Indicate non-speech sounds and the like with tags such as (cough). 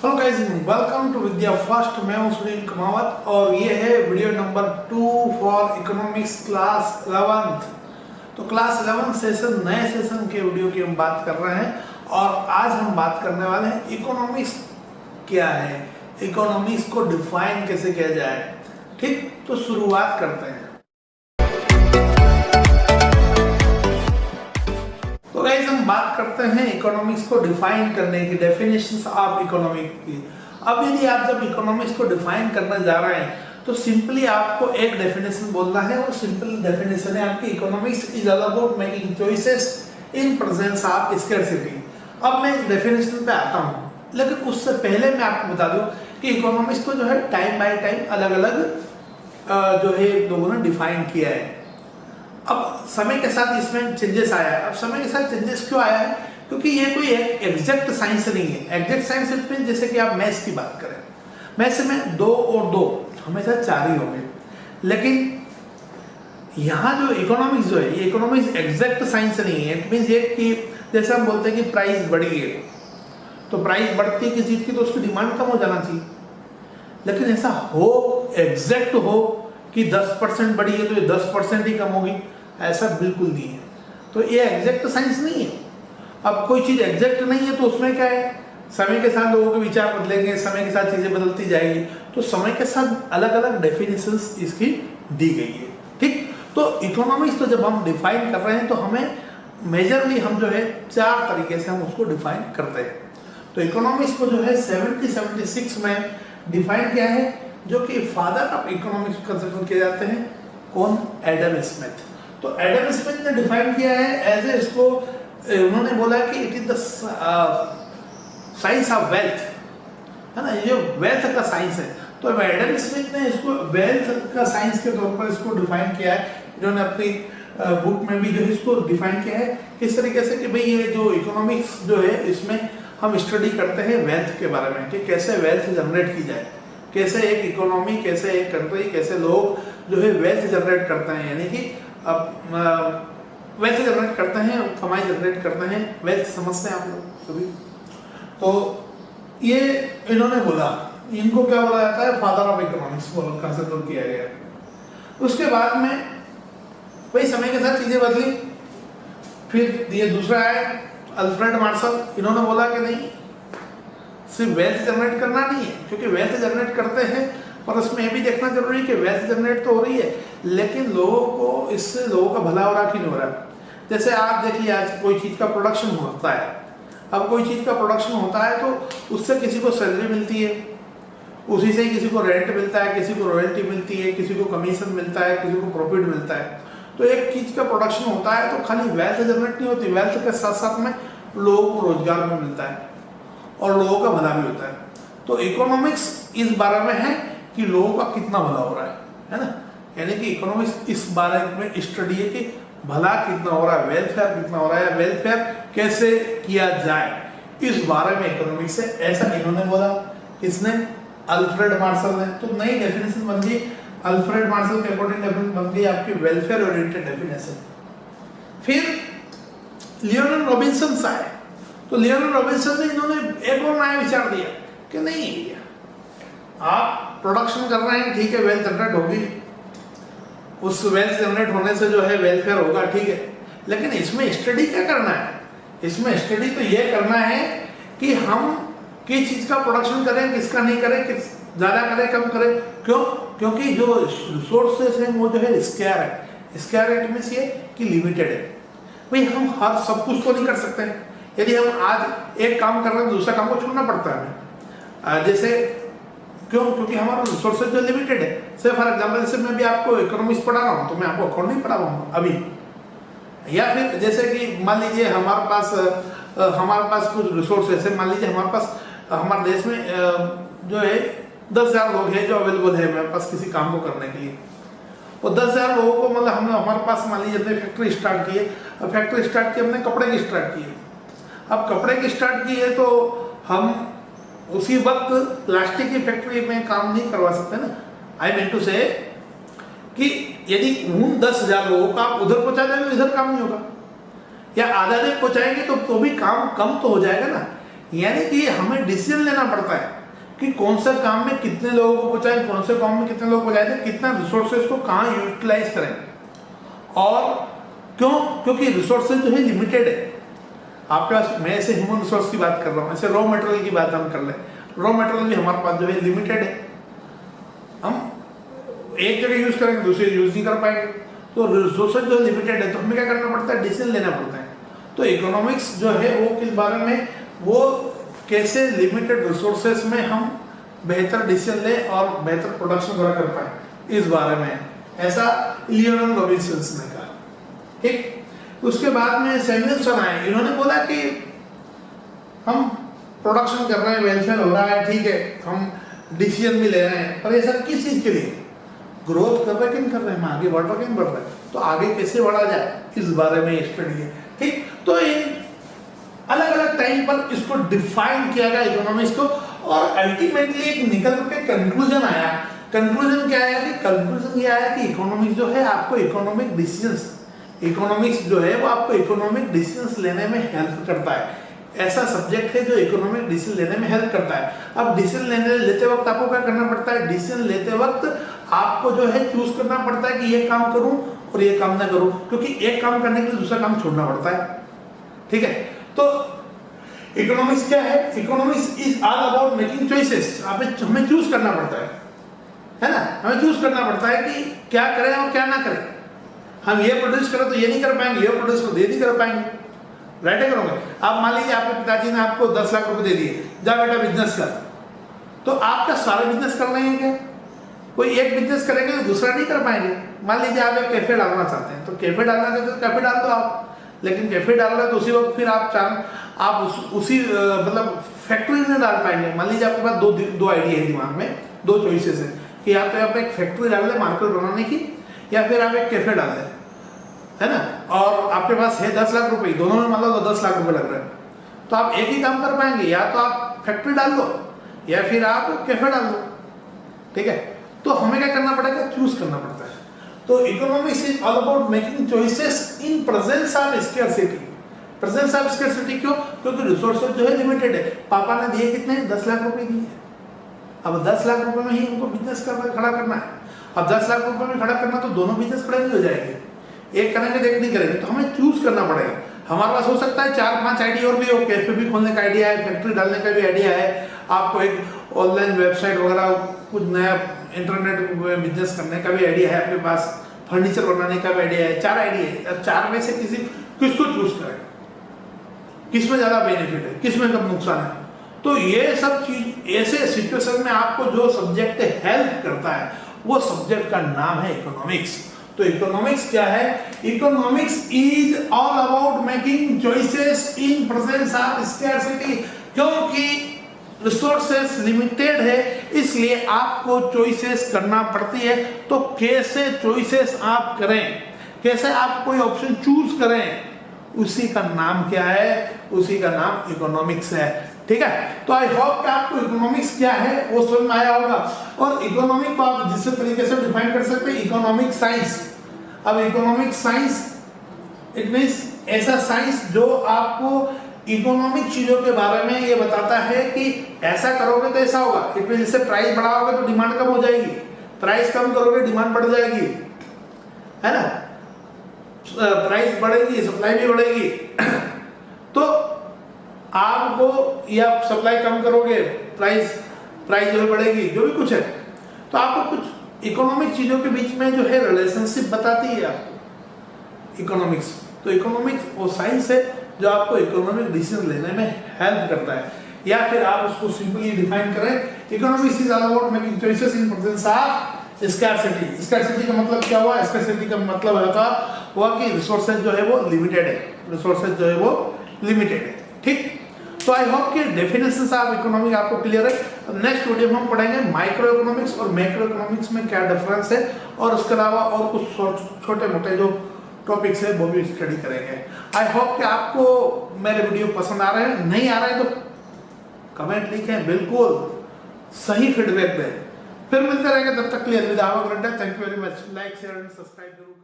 Hello guys welcome to Vidya first मैं हूँ सुनील कमावत और ये है video number two for economics class 11th तो क्लास 11 सेशन नए सेशन के वीडियो की हम बात कर रहे हैं और आज हम बात करने वाले हैं इकोनॉमिक्स क्या है? इकोनॉमिक्स को डिफाइन कैसे किया जाए? ठीक तो शुरुआत करते हैं। तो गाइस हम बात करते हैं इकोनॉमिक्स को डिफाइन करने की डेफिनेशंस ऑफ़ इकोनॉमिक की। अब यदि आप जब इकोनॉमिक्स को डिफाइन करने जा रहे हैं तो सिंपली आपको एक डेफिनेशन बोलना है और सिंपल डेफिनेशन है आपकी economics is all about making choices in presence of scarcity अब मैं इस डेफिनेशन पे आता हूँ। लेकिन उससे पहले मैं आपको बता दूँ कि इकोनॉमिक्स को जो है टाइम बाय टाइम अलग अलग जो है लोगों ने डिफाइन किया है। अब समय के साथ इसमें चेंजेस आया है। अब समय के साथ चेंजेस क्यों आया है? क्योंकि ये कोई एग्जैक्ट साइंस नहीं है। एग्जैक्ट साइंस में जैसे कि आप मैथ्स की बात करें। मैथ्स में दो और दो हमेशा चार ही होंगे। लेकिन यहाँ जो इकोनॉमिक्स जो है, ये इकोनॉमिक्स एग्जैक्ट साइंस नहीं है। इट मीन्स ये कि जैसे हम बोलते हैं कि प्राइस बढ़ी है। तो प्राइस बढ़ती है किसी चीज़ की? तो उसकी डिमांड कम हो जाना चाहिए। लेकिन ऐसा हो एग्जैक्ट हो कि 10 परसेंट बढ़ी है तो ये 10 परसेंट ही कम होगी। ऐसा बिल्कुल नहीं है। तो ये एग्जैक्ट साइंस नहीं है। अब कोई चीज़ एग्जैक्ट नहीं है तो उसमें क्या है? समय के साथ लोगों के विचार बदलेंगे, समय के साथ चीज़ें बदलती जाएगी। तो समय के साथ अलग अलग डेफिनेशन इसकी दी गई है। ठीक? तो इकोनॉमिक्स तो जब हम डिफाइन कर रहे हैं तो हमें मेजरली हम जो है चार तरीके से हम उसको डिफाइन करते हैं। तो इकोनॉमिक्स को जो है 70 76 में डिफाइन किया है। जो कि फादर ऑफ़ इकोनॉमिक्स कंसिडर किए जाते हैं, कौन? एडम स्मिथ तो एडम स्मिथ ने डिफाइन किया है एज ए इसको उन्होंने बोला कि it is the science of wealth है ना? ये वेल्थ का साइंस है। तो एडम स्मिथ ने इसको वेल्थ का साइंस के तौर पर इसको डिफाइन किया है। इन्होंने अपनी बुक में भी जो इसको डिफाइन किया है किस तरीके से कि भाई ये जो इकोनॉमिक्स जो है, इसमें हम स्टडी करते हैं वेल्थ के बारे में कि कैसे वेल्थ जनरेट की जाए। कैसे एक इकोनॉमी कैसे एक कंट्री कैसे लोग जो है वेल्थ जनरेट करते हैं? यानी कि अब वेल्थ जनरेट करते हैं, कमाई जनरेट करते हैं वेल्थ समझते हैं आप लोग सभी। तो ये इन्होंने बोला, इनको क्या बोला जाता है? फादर ऑफ़ इकोनॉमिक्स कंसिडर किया गया। उसके बाद में वही समय के साथ चीज़ें बदली। फिर ये दूसरा है अल्फ्रेड मार्शल इन्होंने बोला कि नहीं सिर्फ़ वेल्थ जनरेट करना नहीं है, क्योंकि वेल्थ जनरेट करते हैं, और उसमें यह भी देखना ज़रूरी है कि वेल्थ जनरेट तो हो रही है, लेकिन लोगों को इससे लोगों का भला हो रहा कि नहीं हो रहा। जैसे आप देखिए, आज कोई चीज़ का प्रोडक्शन होता है। अब कोई चीज़ का प्रोडक्शन होता है तो उससे किसी को सैलरी मिलती है, उसी से किसी को रेंट मिलता है, किसी को रॉयल्टी मिलती है, किसी को कमीशन मिलता है, किसी को प्रॉफिट मिलता है। तो एक चीज़ का प्रोडक्शन होता है तो खाली वेल्थ जनरेट नहीं होती वेल्थ के साथ साथ में लोगों को रोज़गार भी मिलता है। और लोगों का भला भी होता है। तो इकोनॉमिक्स इस बारे में है कि लोगों का कितना भला हो रहा है है ना? यानी कि इकोनॉमिक्स इस बारे में स्टडी है कि भला कितना हो रहा है वेलफेयर कितना हो रहा है वेलफेयर कैसे किया जाए। इस बारे में इकोनॉमिक्स है, ऐसा इन्होंने बोला। किसने? अल्फ्रेड मार्शल ने। तो नई डेफिनेशन बन गई। अल्फ्रेड मार्शल के अकॉर्डिंग डेफिनेशन बन गई आपकी वेलफेयर ओरिएंटेड डेफिनेशन फिर लियोनल रॉबिन्सन आए तो लियोनल रॉबिन्सन ने इन्होंने एक और नया विचार दिया कि नहीं, आप प्रोडक्शन कर रहे हैं, ठीक है वेल्थ जनरेट होगी। उस वेल्थ जनरेट होने से जो है वेलफेयर होगा, ठीक है। लेकिन इसमें स्टडी क्या करना है? इसमें स्टडी तो ये करना है कि हम किस चीज़ का प्रोडक्शन करें, किसका नहीं करें, किस ज़्यादा करें, कम करें। क्यों? क्योंकि जो रिसोर्सेस हैं, वो जो है स्केयर है। स्केयर इट मीन्स ये कि लिमिटेड है। भाई, हम हर सब कुछ तो नहीं कर सकते। यदि हम आज एक काम कर रहे हैं, दूसरा काम को छोड़ना पड़ता है। जैसे, क्यों? क्योंकि हमारा रिसोर्सेज जो लिमिटेड है। से फॉर एग्ज़ाम्पल जैसे मैं भी आपको इकोनॉमिक्स पढ़ा रहा हूँ तो मैं आपको अकाउंट नहीं पढ़ा रहा हूँ अभी। या फिर जैसे कि मान लीजिए हमारे पास हमारे पास कुछ रिसोर्स ऐसे मान लीजिए हमारे पास, हमारे देश में जो है, दस हज़ार लोग हैं जो अवेलेबल है मेरे पास किसी काम को करने के लिए। वो दस हज़ार लोगों को मतलब हमने हमारे पास मान लीजिए हमने फैक्ट्री स्टार्ट की है फैक्ट्री स्टार्ट की हमने कपड़े की स्टार्ट की है अब कपड़े की स्टार्ट की है तो हम उसी वक्त प्लास्टिक की फैक्ट्री में काम नहीं करवा सकते ना। आई मीन टू से कि यदि उन दस हज़ार लोगों का आप उधर पहुँचा देंगे इधर काम नहीं होगा। या आधा दिन पहुंचाएँगे तो तो भी काम कम तो हो जाएगा ना। यानी कि हमें डिसीज़न लेना पड़ता है कि कौन सा काम में कितने लोगों को पहुंचाएँ, कौन से काम में कितने लोग पहुंचाएँ कितना रिसोर्सेज को कहाँ यूटिलाइज करें। और क्यों? क्योंकि रिसोर्सेज जो है लिमिटेड है। आपके पास मैं ऐसे ह्यूमन रिसोर्स की बात कर रहा हूँ, ऐसे रॉ मटेरियल की बात हम कर ले रॉ मटेरियल भी हमारे पास जो है लिमिटेड है। हम एक जगह यूज़ करेंगे, दूसरी यूज़ नहीं कर पाएँगे। तो रिसोर्सेज जो लिमिटेड है तो हमें क्या करना पड़ता है? डिसीज़न लेना पड़ता है। तो इकोनॉमिक्स जो है, वो किस बारे में? वो कैसे लिमिटेड रिसोर्सेस में हम बेहतर डिसीज़न लें और बेहतर प्रोडक्शन वगैरह कर पाए, इस बारे में। ऐसा लियोनल रॉबिन्सन ने कहा। ठीक? उसके बाद में सैमुअलसन आए। इन्होंने बोला कि हम प्रोडक्शन कर रहे हैं वेलफेयर हो रहा है, ठीक है, हम डिसीज़न भी ले रहे हैं। पर ये सब किस चीज़ के लिए? ग्रोथ कर रहे कि नहीं कर रहे हैं? हम आगे बढ़ रहे कि नहीं बढ़ रहे तो आगे कैसे बढ़ा जाए? इस बारे में स्टडी है, ठीक? तो इन अलग अलग टाइम पर इसको डिफाइन किया गया इकोनॉमिक्स को और अल्टीमेटली एक निकल के कंक्लूजन आया। कंक्लूजन क्या आया कि कंक्लूजन ये आया कि इकोनॉमिक्स जो है आपको इकोनॉमिक डिसीजंस इकोनॉमिक्स जो है, वो आपको इकोनॉमिक डिसीजंस लेने में हेल्प करता है। ऐसा सब्जेक्ट है जो इकोनॉमिक डिसीज़न लेने में हेल्प करता है। अब डिसीज़न लेने लेते वक्त आपको क्या करना पड़ता है? डिसीज़न लेते वक्त आपको जो है चूज़ करना पड़ता है कि ये काम करूँ और ये काम ना करूँ, क्योंकि एक काम करने के लिए दूसरा काम छोड़ना पड़ता है। ठीक है? तो इकोनॉमिक्स क्या है? Economics is all about making choices हमें चूज़ करना पड़ता है। है ना? हमें चूज़ करना पड़ता है कि क्या करें और क्या ना करें। हम ये प्रोड्यूस करें तो ये नहीं कर पाएँगे ये प्रोड्यूस करें तो ये नहीं कर पाएँगे। राइट है करोगे आप मान लीजिए आपके पिताजी ने आपको दस लाख रुपए दे दिए जा बेटा बिज़नेस कर। तो आपका सारे बिज़नेस कर रहे हैं क्या? कोई एक बिज़नेस करेंगे तो दूसरा नहीं कर पाएँगे। मान लीजिए आप एक कैफ़े डालना चाहते हैं तो कैफ़े डालना चाहते हैं तो कैफ़े डाल दो आप। लेकिन कैफ़े डाल रहे तो उसी वक्त फिर आप चार आप उस, उसी मतलब फैक्ट्री में डाल पाएँगे। मान लीजिए आपके पास दो दो आइडिया है दिमाग में दो चॉइसेस है कि आप एक फैक्ट्री डाल दें मार्केट बनाने की या फिर आप एक कैफ़े डाल दें, है ना? और आपके पास है दस लाख रुपए, दोनों में मान लो तो दस लाख रुपए लग रहे हैं। तो आप एक ही काम कर पाएँगे, या तो आप फैक्ट्री डाल दो, या फिर आप कैफ़े डाल दो, ठीक है? तो हमें क्या करना पड़ेगा? चूज़ करना पड़ता है। तो economics is all about making choices in presence of scarcity presence of scarcity क्यों? क्योंकि रिसोर्सेज जो है लिमिटेड है। पापा ने दिए कितने? दस लाख रुपए दिए। अब दस लाख रुपए में ही हमको बिज़नेस करना, खड़ा करना है। अब दस लाख रुपए में खड़ा करना तो दोनों बिज़नेस खड़े नहीं हो जाएँगे। एक करेंगे, एक नहीं करेंगे तो हमें चूज़ करना पड़ेगा। हमारे पास हो सकता है चार, पाँच आइडिया और भी हो कैफ़े भी खोलने का आइडिया है फैक्ट्री डालने का भी आइडिया है। आपको एक ऑनलाइन वेबसाइट वगैरह, कुछ नया इंटरनेट बिज़नेस करने का भी आइडिया है आपके पास फर्नीचर बनाने का भी आइडिया है। चार आइडिया है। चार में से किसी, किसको चूज़ करें? किसमें ज़्यादा बेनिफिट है? किसमें कम नुकसान है? तो ये सब चीज़, ऐसे सिचुएशन में आपको जो सब्जेक्ट हेल्प करता है वो सब्जेक्ट का नाम है इकोनॉमिक्स तो इकोनॉमिक्स क्या है? Economics is all about making choices in presence of scarcity क्योंकि रिसोर्सेस लिमिटेड है, इसलिए आपको चॉइसेस करना पड़ती है। तो कैसे चॉइसेस आप करें? कैसे आप कोई ऑप्शन चूज़ करें? उसी का नाम क्या है? उसी का नाम इकोनॉमिक्स है। ठीक है? तो आई होप कि आपको इकोनॉमिक्स क्या है, वो समझ में आया होगा। और इकोनॉमिक को आप जिस तरीके से डिफाइन कर सकते हैं इकोनॉमिक साइंस अब इकोनॉमिक साइंस इट मीन्स ऐसा साइंस जो आपको इकोनॉमिक चीज़ों के बारे में ये बताता है कि ऐसा करोगे तो ऐसा होगा। इट मीन इससे प्राइस बढ़ाओगे तो डिमांड कम हो जाएगी। प्राइस कम करोगे डिमांड बढ़ जाएगी। है ना? प्राइस बढ़ेगी सप्लाई भी बढ़ेगी। (coughs) तो आपको या सप्लाई कम करोगे प्राइस प्राइस जो है बढ़ेगी, जो भी कुछ है तो आपको कुछ इकोनॉमिक चीज़ों के बीच में जो है रिलेशनशिप बताती है आपको इकोनॉमिक्स तो इकोनॉमिक्स वो साइंस है जो आपको इकोनॉमिक डिसीज़न लेने में हेल्प करता है। या फिर आप उसको सिंपली डिफाइन करें economics is all about making choices in presence of scarcity scarcity का मतलब क्या हुआ? स्कैरसिटी का मतलब होगा हुआ कि रिसोर्सेज जो है वो लिमिटेड है। रिसोर्सेज जो है वो लिमिटेड है। ठीक? तो आई होप कि डेफिनेशन ऑफ़ इकोनॉमिक आपको क्लियर है। नेक्स्ट वीडियो में हम पढ़ेंगे माइक्रो इकोनॉमिक्स और मैक्रो इकोनॉमिक्स में क्या डिफरेंस है और उसके अलावा और कुछ छोटे मोटे जो टॉपिक्स है, वो भी स्टडी करेंगे। आई होप कि आपको मेरे वीडियो पसंद आ रहे हैं। नहीं आ रहे हैं तो कमेंट लिखें, बिल्कुल सही फीडबैक दें। फिर मिलते रहेंगे, तब तक के लिए अलविदा। Thank you very much like share and subscribe ज़रूर